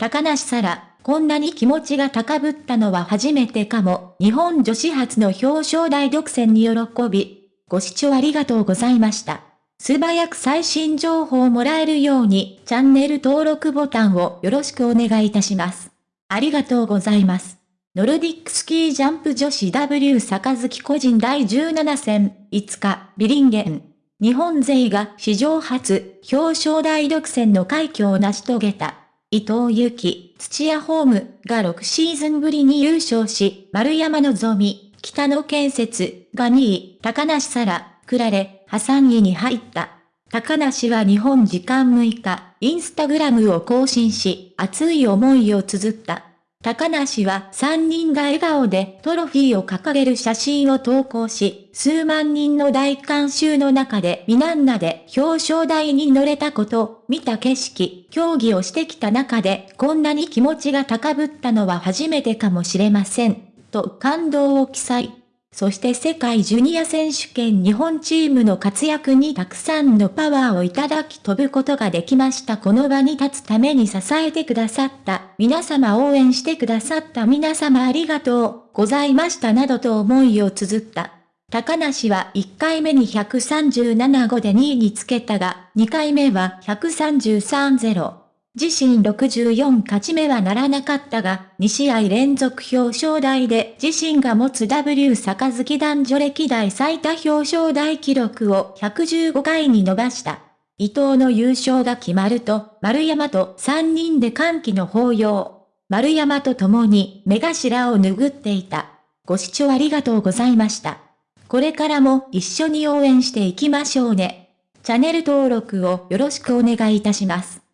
高梨沙羅、こんなに気持ちが高ぶったのは初めてかも。日本女子初の表彰台独占に喜び。ご視聴ありがとうございました。素早く最新情報をもらえるように、チャンネル登録ボタンをよろしくお願いいたします。ありがとうございます。ノルディックスキージャンプ女子 W 杯個人第17戦、5日、ビリンゲン。日本勢が史上初、表彰台独占の快挙を成し遂げた。伊藤由紀、土屋ホームが6シーズンぶりに優勝し、丸山のぞみ、北野建設が2位、高梨沙羅、くられ、破産位に入った。高梨は日本時間6日、インスタグラムを更新し、熱い思いを綴った。高梨は3人が笑顔でトロフィーを掲げる写真を投稿し、数万人の大観衆の中でミナンナで表彰台に乗れたこと、見た景色、競技をしてきた中でこんなに気持ちが高ぶったのは初めてかもしれません。と感動を記載。そして世界ジュニア選手権日本チームの活躍にたくさんのパワーをいただき飛ぶことができました。この場に立つために支えてくださった皆様応援してくださった皆様ありがとうございましたなどと思いを綴った。高梨は1回目に137号で2位につけたが、2回目は133-0。自身64勝ち目はならなかったが、2試合連続表彰台で自身が持つ W 杯男女歴代最多表彰台記録を115回に伸ばした。伊藤の優勝が決まると、丸山と3人で歓喜の抱擁。丸山と共に目頭を拭っていた。ご視聴ありがとうございました。これからも一緒に応援していきましょうね。チャンネル登録をよろしくお願いいたします。